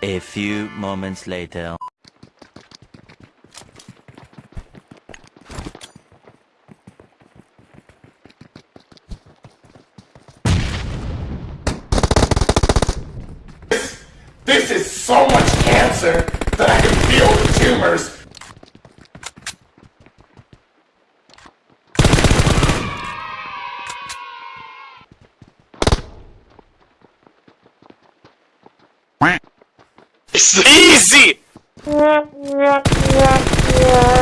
A few moments later. This this is so much cancer that I can feel the tumors. Easy!